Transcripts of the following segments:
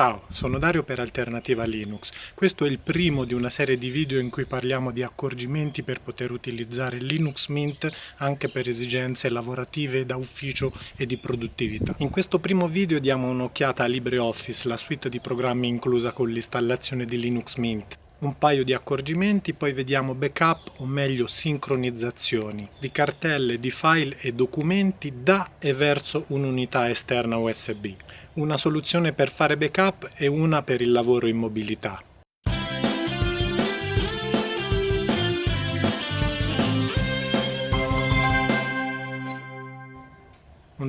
Ciao, sono Dario per Alternativa Linux. Questo è il primo di una serie di video in cui parliamo di accorgimenti per poter utilizzare Linux Mint anche per esigenze lavorative da ufficio e di produttività. In questo primo video diamo un'occhiata a LibreOffice, la suite di programmi inclusa con l'installazione di Linux Mint un paio di accorgimenti, poi vediamo backup o meglio sincronizzazioni di cartelle, di file e documenti da e verso un'unità esterna USB una soluzione per fare backup e una per il lavoro in mobilità.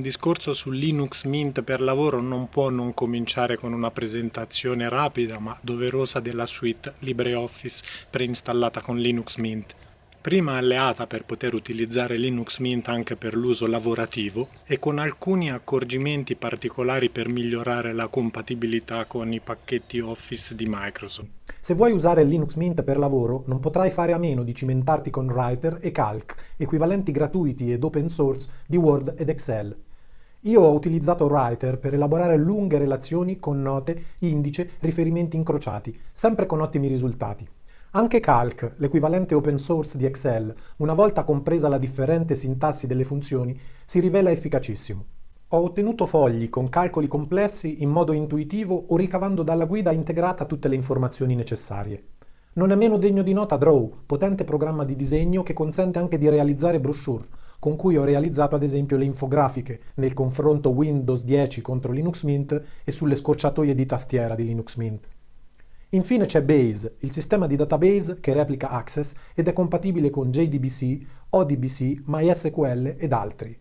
Discorso su Linux Mint per lavoro non può non cominciare con una presentazione rapida ma doverosa della suite LibreOffice preinstallata con Linux Mint prima alleata per poter utilizzare Linux Mint anche per l'uso lavorativo e con alcuni accorgimenti particolari per migliorare la compatibilità con i pacchetti Office di Microsoft. Se vuoi usare Linux Mint per lavoro, non potrai fare a meno di cimentarti con Writer e Calc, equivalenti gratuiti ed open source di Word ed Excel. Io ho utilizzato Writer per elaborare lunghe relazioni con note, indice, riferimenti incrociati, sempre con ottimi risultati. Anche Calc, l'equivalente open source di Excel, una volta compresa la differente sintassi delle funzioni, si rivela efficacissimo. Ho ottenuto fogli con calcoli complessi in modo intuitivo o ricavando dalla guida integrata tutte le informazioni necessarie. Non è meno degno di nota Draw, potente programma di disegno che consente anche di realizzare brochure, con cui ho realizzato ad esempio le infografiche nel confronto Windows 10 contro Linux Mint e sulle scorciatoie di tastiera di Linux Mint. Infine c'è Base, il sistema di database che replica Access ed è compatibile con JDBC, ODBC, MySQL ed altri.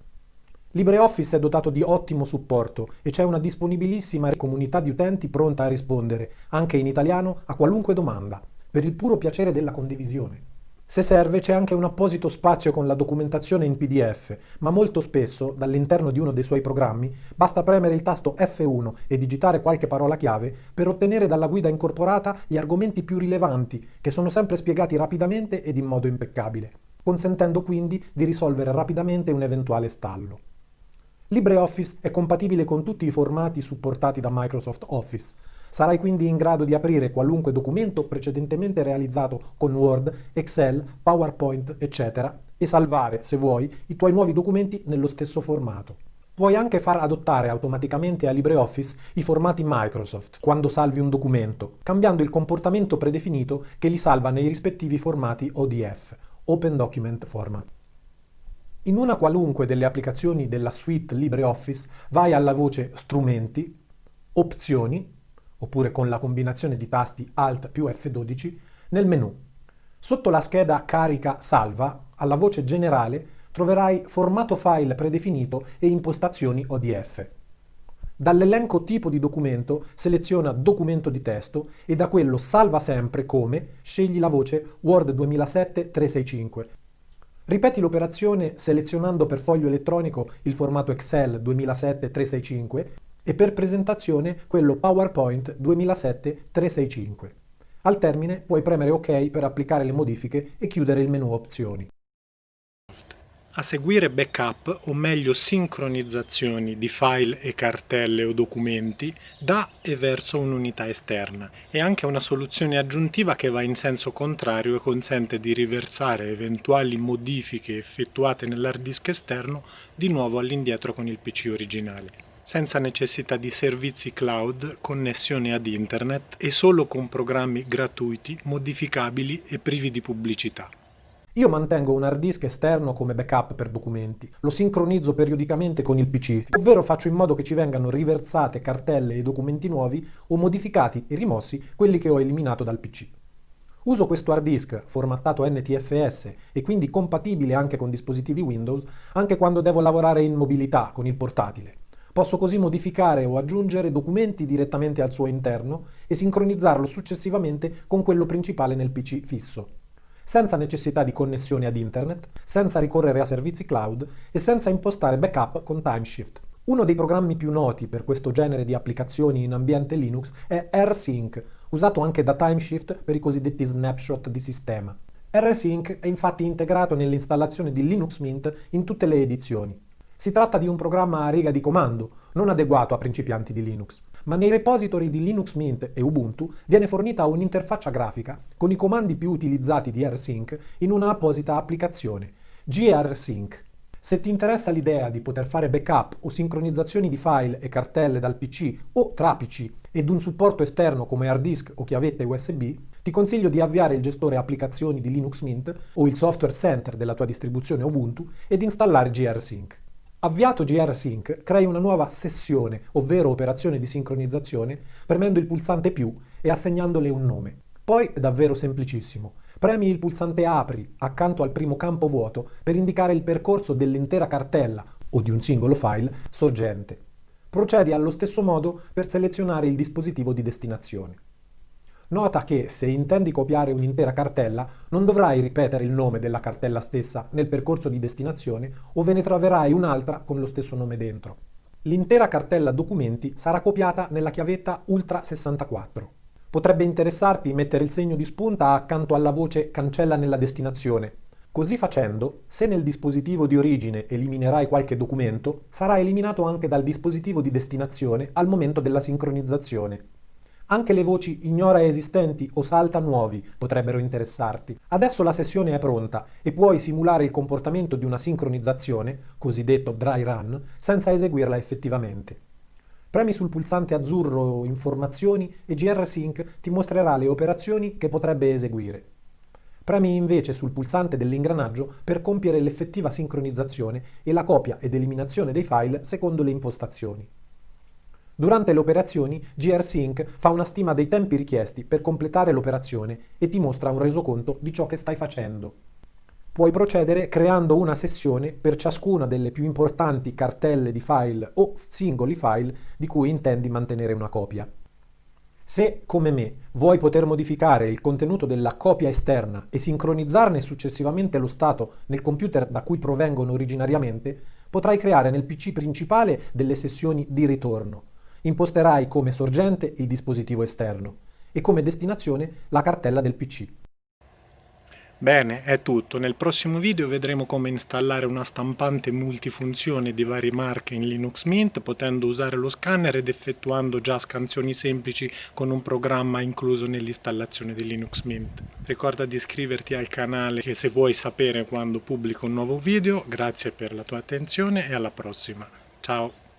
LibreOffice è dotato di ottimo supporto e c'è una disponibilissima comunità di utenti pronta a rispondere, anche in italiano, a qualunque domanda, per il puro piacere della condivisione. Se serve c'è anche un apposito spazio con la documentazione in PDF, ma molto spesso, dall'interno di uno dei suoi programmi, basta premere il tasto F1 e digitare qualche parola chiave per ottenere dalla guida incorporata gli argomenti più rilevanti, che sono sempre spiegati rapidamente ed in modo impeccabile, consentendo quindi di risolvere rapidamente un eventuale stallo. LibreOffice è compatibile con tutti i formati supportati da Microsoft Office, Sarai quindi in grado di aprire qualunque documento precedentemente realizzato con Word, Excel, PowerPoint, eccetera, e salvare, se vuoi, i tuoi nuovi documenti nello stesso formato. Puoi anche far adottare automaticamente a LibreOffice i formati Microsoft quando salvi un documento, cambiando il comportamento predefinito che li salva nei rispettivi formati ODF, Open Document Format. In una qualunque delle applicazioni della suite LibreOffice vai alla voce Strumenti, Opzioni oppure con la combinazione di tasti Alt più F12, nel menu. Sotto la scheda Carica Salva, alla voce Generale, troverai Formato file predefinito e Impostazioni ODF. Dall'elenco tipo di documento seleziona Documento di testo e da quello Salva sempre come scegli la voce Word 2007 365. Ripeti l'operazione selezionando per foglio elettronico il formato Excel 2007 365 e per presentazione quello PowerPoint 2007-365. Al termine puoi premere OK per applicare le modifiche e chiudere il menu opzioni. A seguire backup, o meglio sincronizzazioni di file e cartelle o documenti da e verso un'unità esterna e anche una soluzione aggiuntiva che va in senso contrario e consente di riversare eventuali modifiche effettuate nell'hard disk esterno di nuovo all'indietro con il PC originale senza necessità di servizi cloud, connessione ad internet e solo con programmi gratuiti, modificabili e privi di pubblicità. Io mantengo un hard disk esterno come backup per documenti, lo sincronizzo periodicamente con il PC, ovvero faccio in modo che ci vengano riversate cartelle e documenti nuovi o modificati e rimossi quelli che ho eliminato dal PC. Uso questo hard disk formattato NTFS e quindi compatibile anche con dispositivi Windows anche quando devo lavorare in mobilità con il portatile. Posso così modificare o aggiungere documenti direttamente al suo interno e sincronizzarlo successivamente con quello principale nel PC fisso, senza necessità di connessione ad internet, senza ricorrere a servizi cloud e senza impostare backup con Timeshift. Uno dei programmi più noti per questo genere di applicazioni in ambiente Linux è AirSync, usato anche da Timeshift per i cosiddetti snapshot di sistema. AirSync è infatti integrato nell'installazione di Linux Mint in tutte le edizioni. Si tratta di un programma a riga di comando, non adeguato a principianti di Linux, ma nei repository di Linux Mint e Ubuntu viene fornita un'interfaccia grafica con i comandi più utilizzati di rsync in una apposita applicazione, grsync. Se ti interessa l'idea di poter fare backup o sincronizzazioni di file e cartelle dal PC o tra PC ed un supporto esterno come hard disk o chiavette USB, ti consiglio di avviare il gestore applicazioni di Linux Mint o il software center della tua distribuzione Ubuntu ed installare grsync. Avviato grsync, crei una nuova sessione, ovvero operazione di sincronizzazione, premendo il pulsante più e assegnandole un nome. Poi è davvero semplicissimo. Premi il pulsante Apri accanto al primo campo vuoto per indicare il percorso dell'intera cartella o di un singolo file sorgente. Procedi allo stesso modo per selezionare il dispositivo di destinazione. Nota che se intendi copiare un'intera cartella non dovrai ripetere il nome della cartella stessa nel percorso di destinazione o ve ne troverai un'altra con lo stesso nome dentro. L'intera cartella documenti sarà copiata nella chiavetta Ultra 64. Potrebbe interessarti mettere il segno di spunta accanto alla voce cancella nella destinazione. Così facendo, se nel dispositivo di origine eliminerai qualche documento, sarà eliminato anche dal dispositivo di destinazione al momento della sincronizzazione. Anche le voci ignora esistenti o salta nuovi potrebbero interessarti. Adesso la sessione è pronta e puoi simulare il comportamento di una sincronizzazione, cosiddetto dry run, senza eseguirla effettivamente. Premi sul pulsante azzurro Informazioni e grsync ti mostrerà le operazioni che potrebbe eseguire. Premi invece sul pulsante dell'ingranaggio per compiere l'effettiva sincronizzazione e la copia ed eliminazione dei file secondo le impostazioni. Durante le operazioni, grsync fa una stima dei tempi richiesti per completare l'operazione e ti mostra un resoconto di ciò che stai facendo. Puoi procedere creando una sessione per ciascuna delle più importanti cartelle di file o singoli file di cui intendi mantenere una copia. Se, come me, vuoi poter modificare il contenuto della copia esterna e sincronizzarne successivamente lo stato nel computer da cui provengono originariamente, potrai creare nel PC principale delle sessioni di ritorno, imposterai come sorgente il dispositivo esterno e come destinazione la cartella del PC. Bene, è tutto. Nel prossimo video vedremo come installare una stampante multifunzione di varie marche in Linux Mint potendo usare lo scanner ed effettuando già scansioni semplici con un programma incluso nell'installazione di Linux Mint. Ricorda di iscriverti al canale se vuoi sapere quando pubblico un nuovo video. Grazie per la tua attenzione e alla prossima. Ciao!